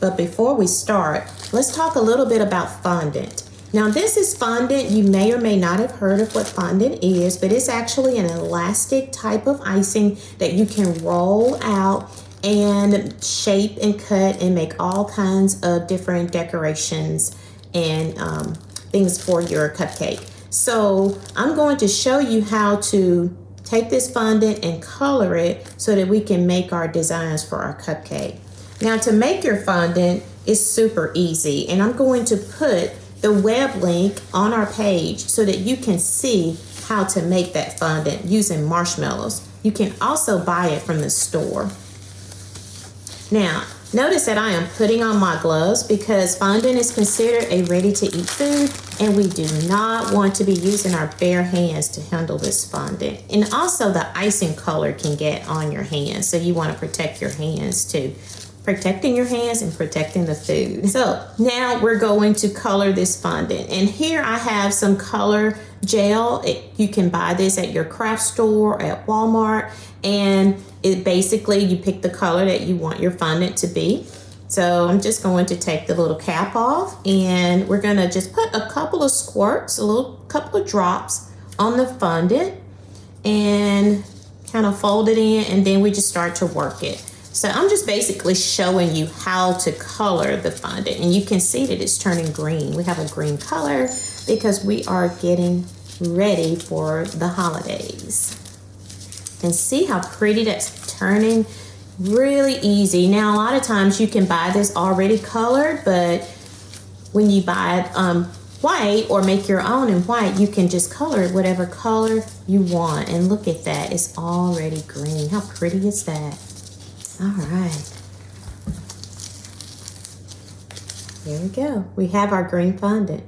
But before we start, let's talk a little bit about fondant. Now this is fondant. You may or may not have heard of what fondant is, but it's actually an elastic type of icing that you can roll out and shape and cut and make all kinds of different decorations and um, things for your cupcake. So I'm going to show you how to take this fondant and color it so that we can make our designs for our cupcake. Now to make your fondant is super easy and I'm going to put the web link on our page so that you can see how to make that fondant using marshmallows. You can also buy it from the store. Now, notice that I am putting on my gloves because fondant is considered a ready-to-eat food and we do not want to be using our bare hands to handle this fondant. And also the icing color can get on your hands, so you want to protect your hands too protecting your hands and protecting the food. So now we're going to color this fondant. And here I have some color gel. It, you can buy this at your craft store at Walmart. And it basically, you pick the color that you want your fondant to be. So I'm just going to take the little cap off and we're gonna just put a couple of squirts, a little couple of drops on the fondant and kind of fold it in and then we just start to work it. So I'm just basically showing you how to color the fondant and you can see that it's turning green. We have a green color because we are getting ready for the holidays. And see how pretty that's turning? Really easy. Now a lot of times you can buy this already colored, but when you buy it um, white or make your own in white, you can just color it whatever color you want. And look at that, it's already green. How pretty is that? All right. Here we go. We have our green fondant.